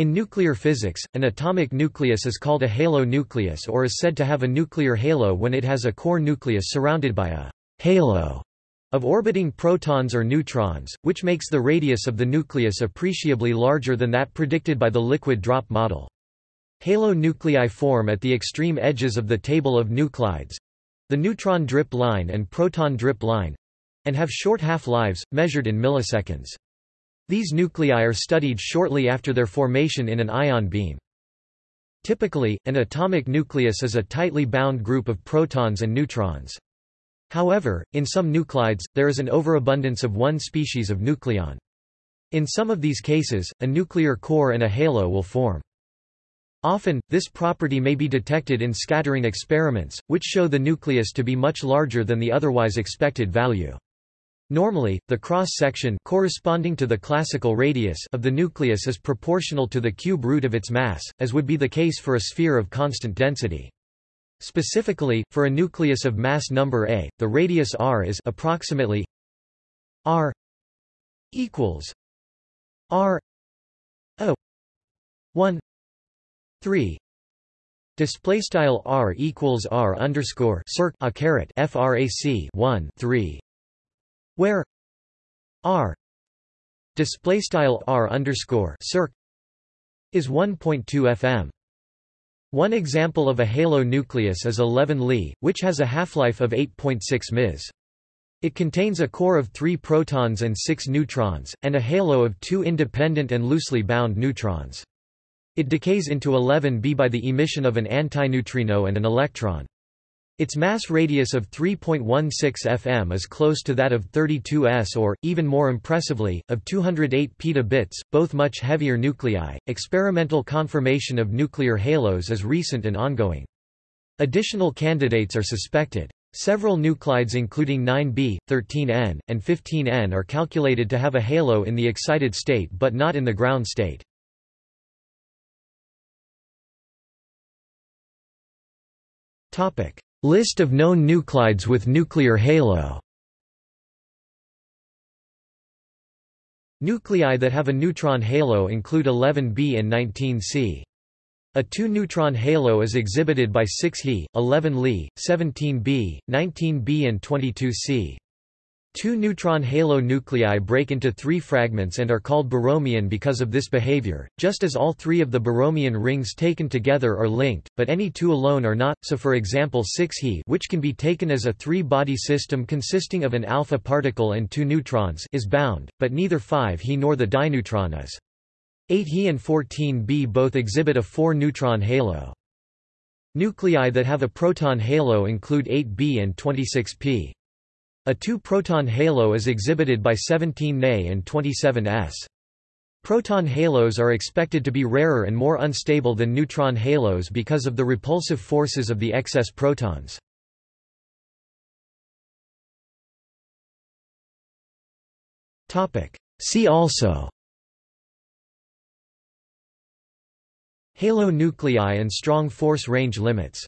In nuclear physics, an atomic nucleus is called a halo nucleus or is said to have a nuclear halo when it has a core nucleus surrounded by a halo of orbiting protons or neutrons, which makes the radius of the nucleus appreciably larger than that predicted by the liquid drop model. Halo nuclei form at the extreme edges of the table of nuclides—the neutron drip line and proton drip line—and have short half-lives, measured in milliseconds. These nuclei are studied shortly after their formation in an ion beam. Typically, an atomic nucleus is a tightly bound group of protons and neutrons. However, in some nuclides, there is an overabundance of one species of nucleon. In some of these cases, a nuclear core and a halo will form. Often, this property may be detected in scattering experiments, which show the nucleus to be much larger than the otherwise expected value. Normally, the cross-section corresponding to the classical radius of the nucleus is proportional to the cube root of its mass, as would be the case for a sphere of constant density. Specifically, for a nucleus of mass number A, the radius r is approximately r equals r a 1 3 display style r equals r underscore circ a caret frac 1 3 where r display style r underscore circ is 1.2 fm one example of a halo nucleus is 11 Li, which has a half-life of 8.6 ms. It contains a core of three protons and six neutrons, and a halo of two independent and loosely bound neutrons. It decays into 11B by the emission of an antineutrino and an electron. Its mass radius of 3.16 fm is close to that of 32 s or, even more impressively, of 208 petabits, both much heavier nuclei. Experimental confirmation of nuclear halos is recent and ongoing. Additional candidates are suspected. Several nuclides including 9b, 13n, and 15n are calculated to have a halo in the excited state but not in the ground state. List of known nuclides with nuclear halo Nuclei that have a neutron halo include 11B and 19C. A two-neutron halo is exhibited by 6He, 11 Li, 17B, 19B and 22C. Two neutron halo nuclei break into three fragments and are called Borromean because of this behavior, just as all three of the Borromean rings taken together are linked, but any two alone are not, so for example 6He which can be taken as a three-body system consisting of an alpha particle and two neutrons is bound, but neither 5He nor the dineutron is. 8He and 14B both exhibit a four-neutron halo. Nuclei that have a proton halo include 8B and 26P. A two-proton halo is exhibited by 17 Ne and 27 S. Proton halos are expected to be rarer and more unstable than neutron halos because of the repulsive forces of the excess protons. See also Halo nuclei and strong force range limits